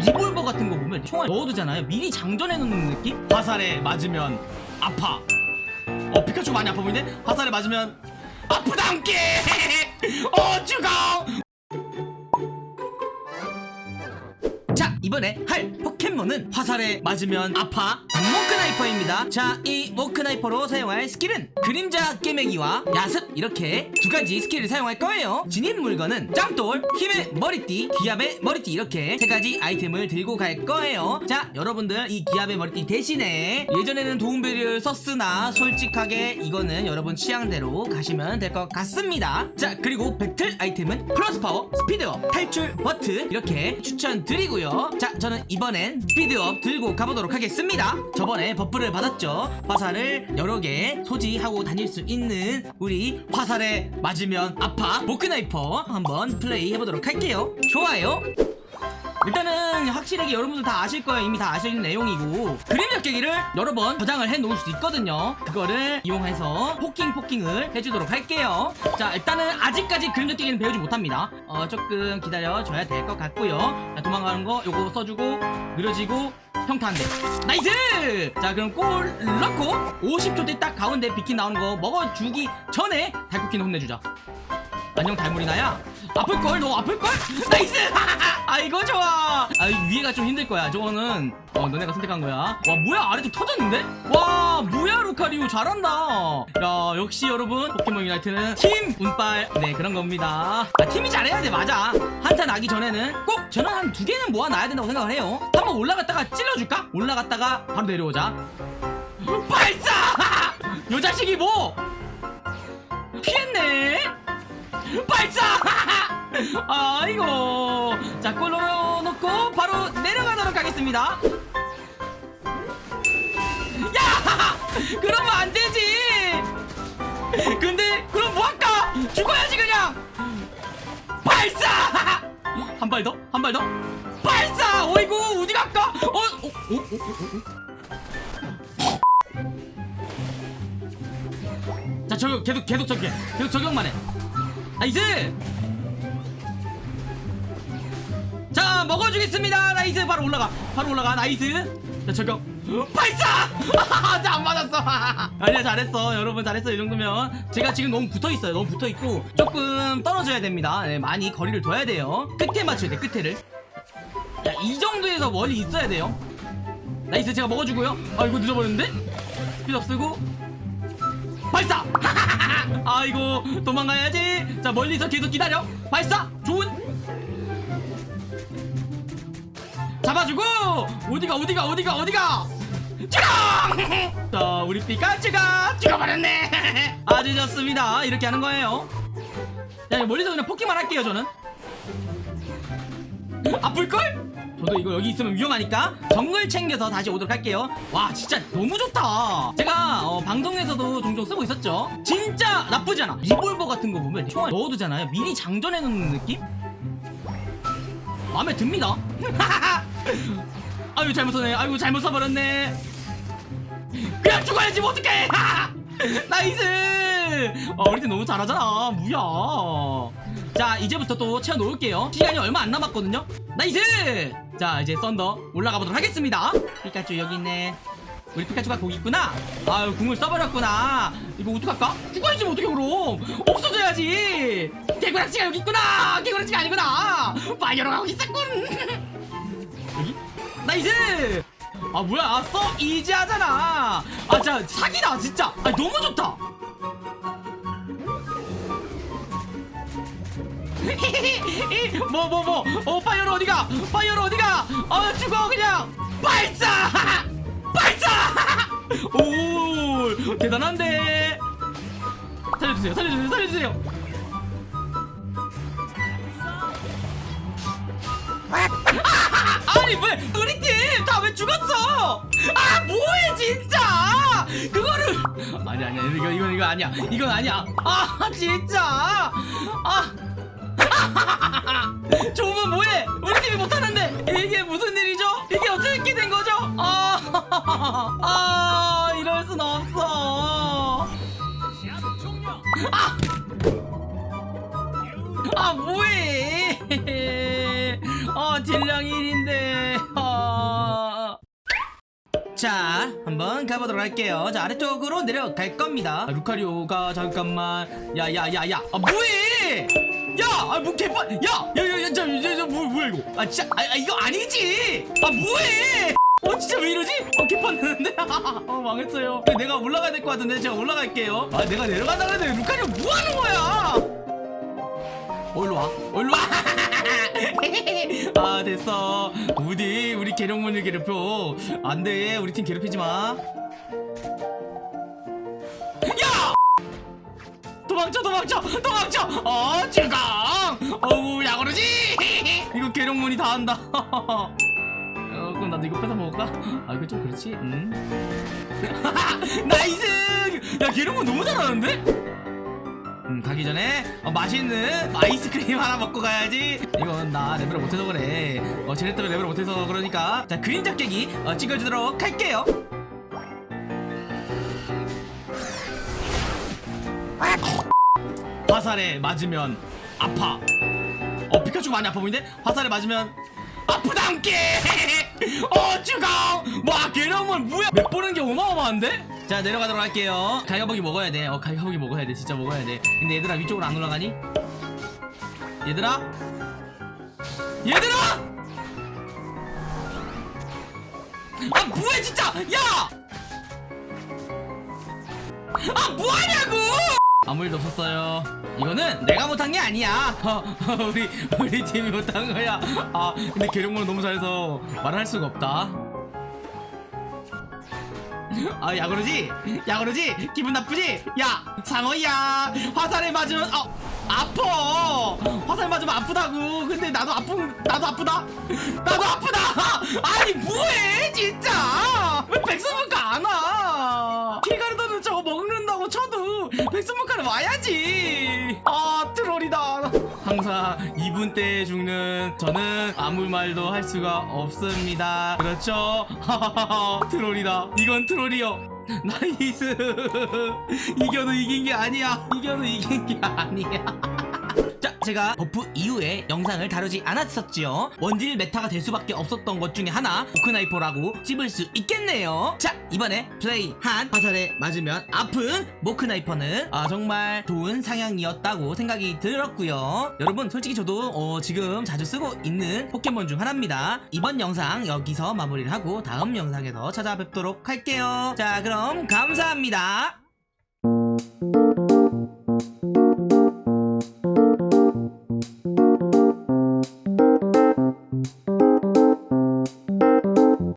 리볼버 같은 거 보면 총알 넣어두잖아요 미리 장전해 놓는 느낌? 화살에 맞으면 아파 어 피카츄 많이 아파 보이네? 화살에 맞으면 아프다 함께 어 죽어 자 이번에 할 포켓몬은 화살에 맞으면 아파. 모크나이퍼입니다. 자 이 모크나이퍼로 사용할 스킬은 그림자 꿰매기와 야습 이렇게 두 가지 스킬을 사용할 거예요. 지닌 물건은 짱돌, 힘의 머리띠, 기합의 머리띠 이렇게 세 가지 아이템을 들고 갈 거예요. 자 여러분들 이 기합의 머리띠 대신에 예전에는 도움벨을 썼으나 솔직하게 이거는 여러분 취향대로 가시면 될 것 같습니다. 자 그리고 배틀 아이템은 플러스 파워, 스피드업, 탈출 버튼 이렇게 추천드리고요 자 저는 이번엔 스피드업 들고 가보도록 하겠습니다. 저번에 buff를 받았죠. 화살을 여러 개 소지하고 다닐 수 있는 우리 화살에 맞으면 아파. 모크나이퍼 한번 플레이 해보도록 할게요. 좋아요 일단은 확실하게 여러분들 다 아실 거예요. 이미 다 아시는 내용이고. 그림자 꿰매기를 여러 번 저장을 해 놓을 수 있거든요. 그거를 이용해서 poking poking을 해주도록 할게요. 자 일단은 아직까지 그림자 꿰매기는 배우지 못합니다. 어 조금 기다려 줘야 될 것 같고요. 자, 도망가는 거 요거 써주고 느려지고 평타 한대. nice! 자 그럼 골 넣고 50초 뒤딱 가운데 비퀸 나오는 거 먹어주기 전에 달코퀸은 혼내주자. 안녕 달무리나야 아플걸? 너 아플걸? nice! 아 이거 좋아! 아 위에가 좀 힘들 거야. 저거는 어 너네가 선택한 거야. 와 뭐야? 아래쪽 터졌는데? 와 뭐야 루카리오? 잘한다! 야 역시 여러분 포켓몬 유나이트는 팀 운빨. 네 그런 겁니다. 아, 팀이 잘해야 돼. 맞아. 한타 나기 전에는 꼭 저는 한 두 개는 모아놔야 된다고 생각을 해요. 한번 올라갔다가 찔러줄까? 올라갔다가 바로 내려오자. 발사! 요 자식이 뭐? 피했네 발사! 아이고 자골 넣어놓고 바로 내려가도록 하겠습니다 야! 그러면 안 되지 근데 그럼 뭐할까 죽어야지 그냥 발사! 한 발 더? 한 발 더? 발사! 어이구 어디 갈까? 어? 어? 어? 어? 어? 어? 자 저격 계속 계속 저격 계속 저격만 해 nice 자 먹어주겠습니다. nice 바로 올라가. 바로 올라가 nice 자 저격. 발사! 안 맞았어. 아니야 잘했어. 여러분 잘했어 이 정도면. 제가 지금 너무 붙어있어요. 너무 붙어있고 조금 떨어져야 됩니다. 네, 많이 거리를 둬야 돼요. 끝에 맞춰야 돼 끝에를. 자, 이 정도에서 멀리 있어야 돼요. nice 제가 먹어주고요. 아 이거 늦어버렸는데? 스피드업 쓰고. 발사 아이고 도망가야지. 자 멀리서 계속 기다려. 발사! 좋은! 잡아주고! 어디가 어디가 어디가 어디가? 쭈렁! 자 우리 피카츄가 죽어버렸네. 아주 좋습니다. 이렇게 하는 거예요. 자 이거 멀리서 그냥 포킹만 할게요 저는. 아플걸? 저도 이거 여기 있으면 위험하니까 정글 챙겨서 다시 오도록 할게요. 와 진짜 너무 좋다. 제가 어, 방송에서도 종종 쓰고 있었죠? 진짜 나쁘지 않아. 리볼버 같은 거 보면 총알 넣어두잖아요. 미리 장전해 놓는 느낌? 마음에 듭니다. 아유 잘못 썼네. 아이고 잘못 써버렸네. 그냥 죽어야지 뭐 어떡해. nice. 어, 우리 팀 너무 잘하잖아. 뭐야. 자 이제부터 또 채워놓을게요. 시간이 얼마 안 남았거든요. nice 자 이제 썬더 올라가 보도록 하겠습니다. 피카츄 여기 있네. 우리 피카츄가 거기 있구나. 아유 궁을 써버렸구나. 이거 어떡할까? 죽어야지 뭐 어떡해 그럼? 없어져야지. 개구락지가 여기 있구나. 개구락지가 아니구나. 파이어로 가고 있었군. 여기? nice! 아 뭐야. so easy하잖아. 아 진짜 사기다 진짜. 아 너무 좋다 뭐 뭐 뭐? 어 파이어로 어디가? 파이어로 어디가? 어 죽어 그냥! 발사! 발사! 오 대단한데? 살려주세요 살려주세요 살려주세요! 아니 왜 우리 팀 다 왜 죽었어? 아 뭐해 진짜! 그거를 아니 아니야 이거 이거 이거 아니야. 이건 아니야. 아 진짜! 아 조문 뭐해? 우리 팀이 못하는데 이게 무슨 일이죠? 이게 어떻게 된 거죠? 아, 아 이럴 순 없어. 아, 아 뭐해? 어 딜량 1인데 자 한번 가보도록 할게요. 자 아래쪽으로 내려갈 겁니다. 아, 루카리오가 잠깐만. 야야야야. 아 뭐해? 야아뭐 개판 야야야야 저, 저, 저, 뭐, 뭐야 이거? 아 진짜 아, 아 이거 아니지? 아 뭐해? 어 진짜 왜 이러지? 어 개판 되는데? 어 망했어요. 내가 올라가야 될 것 같은데 제가 올라갈게요. 아 내가 내려간다 그랬는데 루카리오 뭐 하는 거야? 어 일로 와. 어, 일로 와 아 됐어. 우디 우리 괴력몬을 괴롭혀. 안돼. 우리 팀 괴롭히지 마. 야! 도망쳐 도망쳐 도망쳐! 어 즐거 어우 야그러지! 이거 괴력몬이 다 한다. 어 그럼 나도 이거 뺏어 먹을까? 아 이거 좀 그렇지? 음. nice! 야 계룡문 너무 잘하는데? 음, 가기 전에 어, 맛있는 아이스크림 하나 먹고 가야지. 이건 나 레벨을 못해서 그래. 어 때문에 레벨을 못해서 그러니까. 자 그림자 깨기 어, 찍어주도록 할게요. 화살에 맞으면 아파. 어 피카츄 많이 아파 보이는데? 화살에 맞으면 아프담께! 어 죽어 와 계룡은 뭐야? 몇 보는 게 어마어마한데? 자 내려가도록 할게요 갈가보기 먹어야 돼어 갈가보기 먹어야 돼 진짜 먹어야 돼 근데 얘들아 위쪽으로 안 올라가니? 얘들아 얘들아 아 뭐해 진짜 야! 아 뭐하냐고! 아무 일도 없었어요. 이거는 내가 못한 게 아니야. 어, 우리 우리 팀이 못한 거야. 아 근데 계룡문은 너무 잘해서 말할 수가 없다. 아 야 그러지? 야 그러지? 기분 나쁘지? 야 상어야 화살에 맞으면 어 아파 화살 맞으면 아프다고. 근데 나도 아픈 나도 아프다? 나도 아프다! 아니 뭐해 진짜? 왜 백선문가 안와? 키가르도는 저거 먹는다고 쳐도 백선문가는 와야지 항상 2분 때 죽는 저는 아무 말도 할 수가 없습니다. 그렇죠? troll이다. 이건 troll이요. Nice. 이겨도 이긴 게 아니야. 이겨도 이긴 게 아니야 자 제가 buff 이후에 영상을 다루지 않았었지요. 원딜 meta가 될 수밖에 없었던 것 중에 하나 모크나이퍼라고 찝을 수 있겠네요. 자 이번에 플레이한 화살에 맞으면 아픈 모크나이퍼는 아, 정말 좋은 상향이었다고 생각이 들었고요. 여러분 솔직히 저도 어, 지금 자주 쓰고 있는 포켓몬 중 하나입니다. 이번 영상 여기서 마무리를 하고 다음 영상에서 찾아뵙도록 할게요. 자 그럼 감사합니다